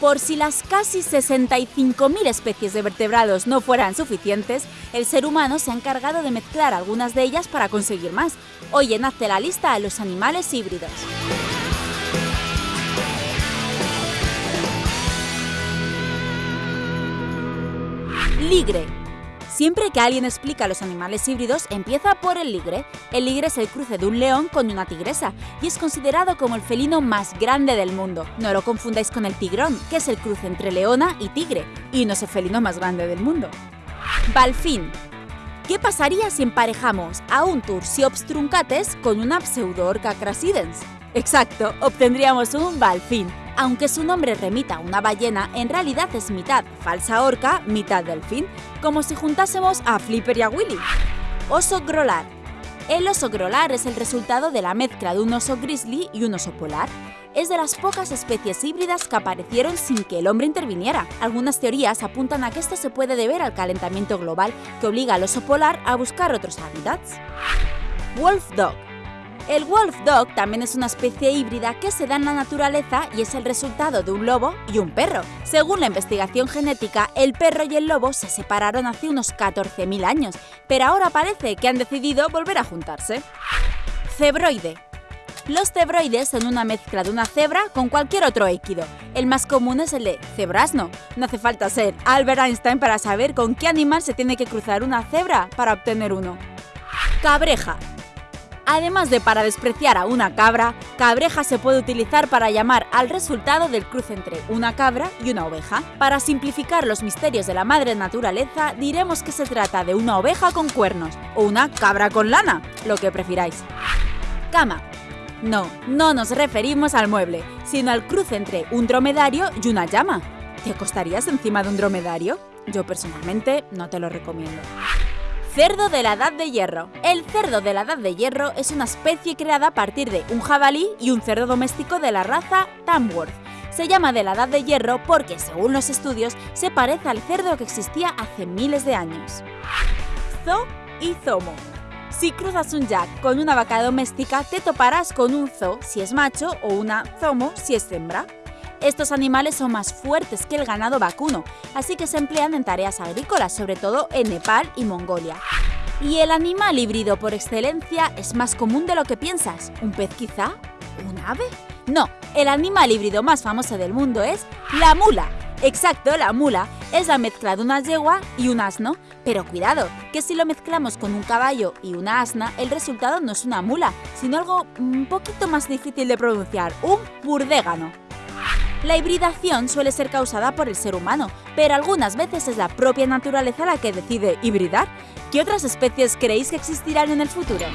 Por si las casi 65.000 especies de vertebrados no fueran suficientes, el ser humano se ha encargado de mezclar algunas de ellas para conseguir más. Hoy en Hazte la lista a los animales híbridos. Ligre. Siempre que alguien explica los animales híbridos, empieza por el ligre. El ligre es el cruce de un león con una tigresa y es considerado como el felino más grande del mundo. No lo confundáis con el tigrón, que es el cruce entre leona y tigre, y no es el felino más grande del mundo. Balfín. ¿Qué pasaría si emparejamos a un Tursiops truncates con una pseudoorca crasidens? Exacto, obtendríamos un balfín. Aunque su nombre remita a una ballena, en realidad es mitad falsa orca, mitad delfín, como si juntásemos a Flipper y a Willy. Oso grolar. El oso grolar es el resultado de la mezcla de un oso grizzly y un oso polar. Es de las pocas especies híbridas que aparecieron sin que el hombre interviniera. Algunas teorías apuntan a que esto se puede deber al calentamiento global que obliga al oso polar a buscar otros hábitats. Wolf Dog el wolf dog también es una especie híbrida que se da en la naturaleza y es el resultado de un lobo y un perro. Según la investigación genética, el perro y el lobo se separaron hace unos 14.000 años, pero ahora parece que han decidido volver a juntarse. Cebroide. Los cebroides son una mezcla de una cebra con cualquier otro équido. El más común es el de cebrasno. No hace falta ser Albert Einstein para saber con qué animal se tiene que cruzar una cebra para obtener uno. Cabreja. Además de para despreciar a una cabra, cabreja se puede utilizar para llamar al resultado del cruce entre una cabra y una oveja. Para simplificar los misterios de la madre naturaleza, diremos que se trata de una oveja con cuernos o una cabra con lana, lo que prefiráis. Cama. No, no nos referimos al mueble, sino al cruce entre un dromedario y una llama. ¿Te acostarías encima de un dromedario? Yo personalmente no te lo recomiendo. Cerdo de la Edad de Hierro. El cerdo de la Edad de Hierro es una especie creada a partir de un jabalí y un cerdo doméstico de la raza Tamworth. Se llama de la Edad de Hierro porque, según los estudios, se parece al cerdo que existía hace miles de años. Zoo y Zomo. Si cruzas un jack con una vaca doméstica, te toparás con un zoo si es macho o una zomo si es hembra. Estos animales son más fuertes que el ganado vacuno, así que se emplean en tareas agrícolas, sobre todo en Nepal y Mongolia. Y el animal híbrido por excelencia es más común de lo que piensas. ¿Un pez quizá? ¿Un ave? No, el animal híbrido más famoso del mundo es la mula. Exacto, la mula es la mezcla de una yegua y un asno. Pero cuidado, que si lo mezclamos con un caballo y una asna, el resultado no es una mula, sino algo un poquito más difícil de pronunciar, un burdégano. La hibridación suele ser causada por el ser humano, pero algunas veces es la propia naturaleza la que decide hibridar. ¿Qué otras especies creéis que existirán en el futuro?